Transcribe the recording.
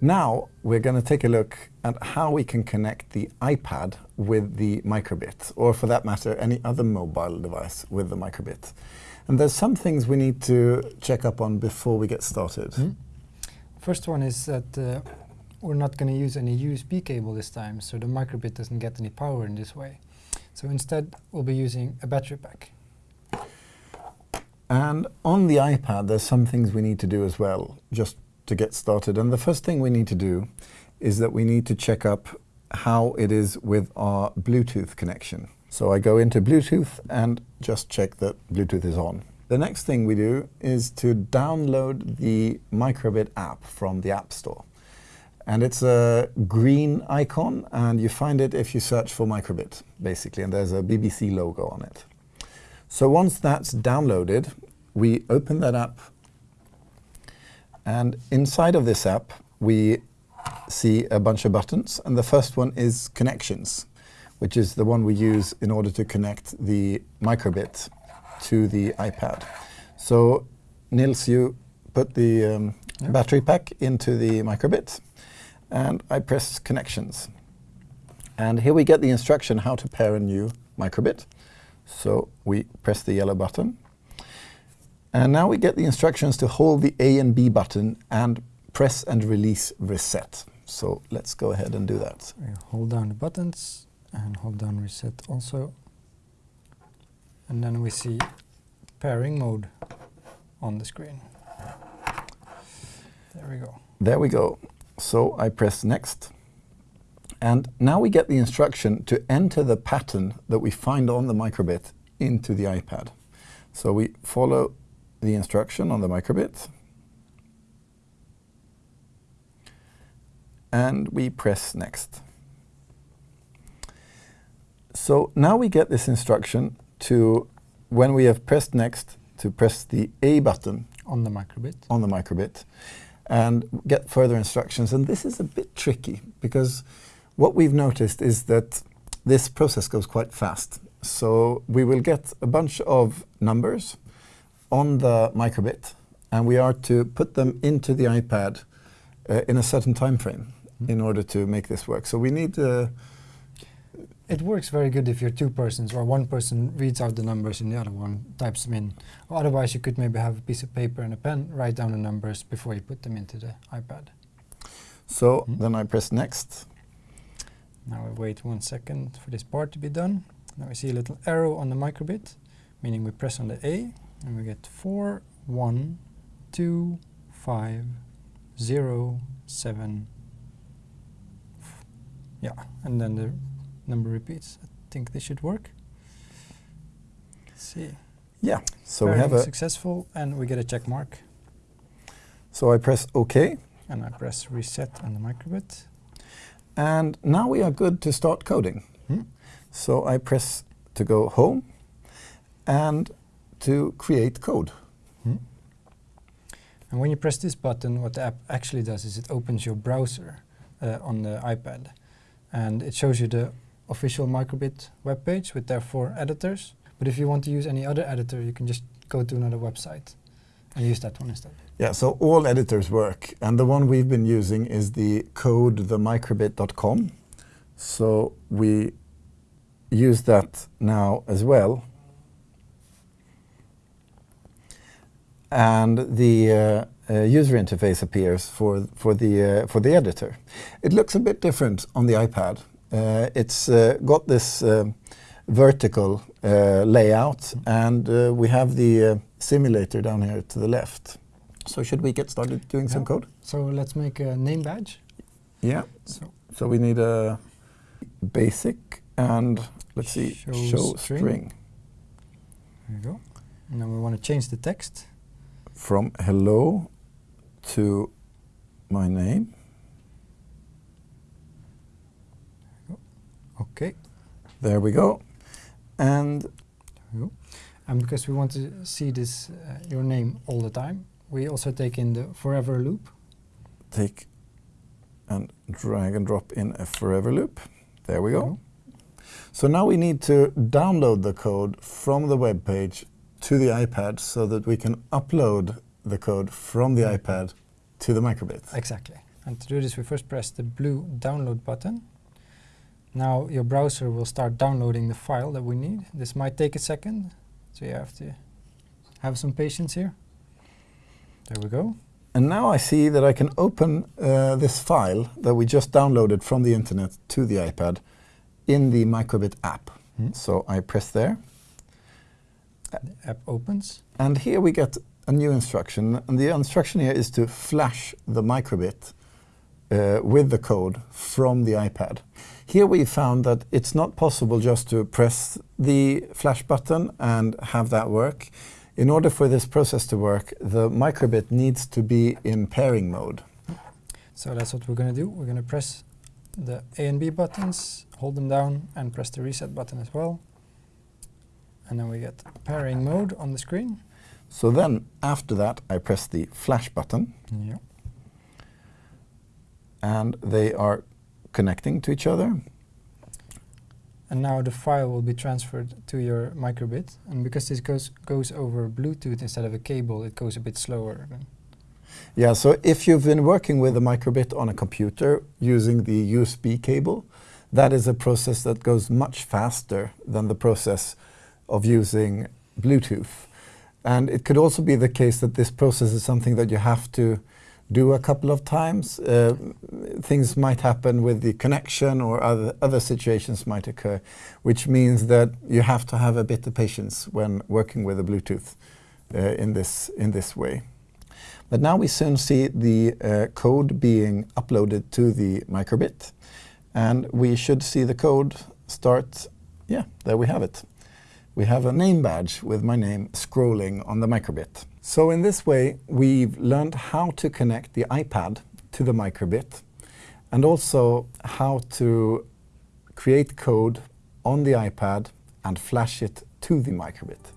Now we're going to take a look at how we can connect the iPad with the microbit, or for that matter, any other mobile device with the microbit. And there's some things we need to check up on before we get started. Mm. First one is that uh, we're not going to use any USB cable this time, so the microbit doesn't get any power in this way. So instead, we'll be using a battery pack. And on the iPad, there's some things we need to do as well, just to get started. And the first thing we need to do is that we need to check up how it is with our Bluetooth connection. So I go into Bluetooth and just check that Bluetooth is on. The next thing we do is to download the Microbit app from the App Store. And it's a green icon, and you find it if you search for Microbit, basically, and there's a BBC logo on it. So once that's downloaded, we open that app, and inside of this app, we see a bunch of buttons, and the first one is Connections, which is the one we use in order to connect the Microbit to the iPad. So Nils, you put the um, yep. battery pack into the Microbit, and I press connections. And here we get the instruction how to pair a new microbit. So we press the yellow button. And now we get the instructions to hold the A and B button and press and release reset. So let's go ahead and do that. We hold down the buttons and hold down reset also. And then we see pairing mode on the screen. There we go. There we go. So I press next. And now we get the instruction to enter the pattern that we find on the microbit into the iPad. So we follow the instruction on the microbit. And we press next. So now we get this instruction to, when we have pressed next, to press the A button on the microbit. On the microbit and get further instructions. And this is a bit tricky because what we've noticed is that this process goes quite fast. So we will get a bunch of numbers on the microbit, and we are to put them into the iPad uh, in a certain time frame mm. in order to make this work. So we need to it works very good if you're two persons or one person reads out the numbers and the other one types them in. Or otherwise, you could maybe have a piece of paper and a pen, write down the numbers before you put them into the iPad. So mm. then I press next. Now we wait one second for this part to be done. Now we see a little arrow on the microbit, meaning we press on the A and we get 4, 1, 2, 5, 0, 7. Yeah, and then the number repeats. I think this should work. Let's see. Yeah, so Pairing we have a successful and we get a check mark. So I press OK. And I press reset on the microbit. And now we are good to start coding. Hmm? So I press to go home and to create code. Hmm? And when you press this button, what the app actually does is it opens your browser uh, on the iPad. And it shows you the official microbit webpage with their four editors. But if you want to use any other editor, you can just go to another website and use that one instead. Yeah, so all editors work. And the one we've been using is the code themicrobit.com. So we use that now as well. And the uh, uh, user interface appears for, for, the, uh, for the editor. It looks a bit different on the iPad. Uh, it's uh, got this uh, vertical layout, and we have the simulator down here to the left. So should we get started doing yeah. some code? So let's make a name badge. Yeah. So, so we need a basic and let's see, show, show string. string. There you go. And then we want to change the text. From hello to my name. Okay. There we go. And there we go. And because we want to see this uh, your name all the time, we also take in the forever loop. Take and drag and drop in a forever loop. There we go. So now we need to download the code from the web page to the iPad so that we can upload the code from the iPad to the microbit. Exactly. And to do this, we first press the blue download button. Now your browser will start downloading the file that we need. This might take a second, so you have to have some patience here. There we go. And now I see that I can open uh, this file that we just downloaded from the internet to the iPad in the Microbit app. Hmm. So I press there. The app opens. And here we get a new instruction. And the instruction here is to flash the microbit uh, with the code from the iPad. Here we found that it's not possible just to press the flash button and have that work. In order for this process to work, the microbit needs to be in pairing mode. So that's what we're going to do. We're going to press the A and B buttons, hold them down, and press the reset button as well. And then we get pairing mode on the screen. So then, after that, I press the flash button, Yeah. and they are connecting to each other. And now the file will be transferred to your microbit. And because this goes goes over Bluetooth instead of a cable, it goes a bit slower. Yeah, so if you've been working with a microbit on a computer using the USB cable, that is a process that goes much faster than the process of using Bluetooth. And it could also be the case that this process is something that you have to do a couple of times. Uh, things might happen with the connection or other, other situations might occur, which means that you have to have a bit of patience when working with a Bluetooth uh, in, this, in this way. But now we soon see the uh, code being uploaded to the microbit. And we should see the code start, yeah, there we have it. We have a name badge with my name scrolling on the microbit. So in this way, we've learned how to connect the iPad to the microbit and also how to create code on the iPad and flash it to the microbit.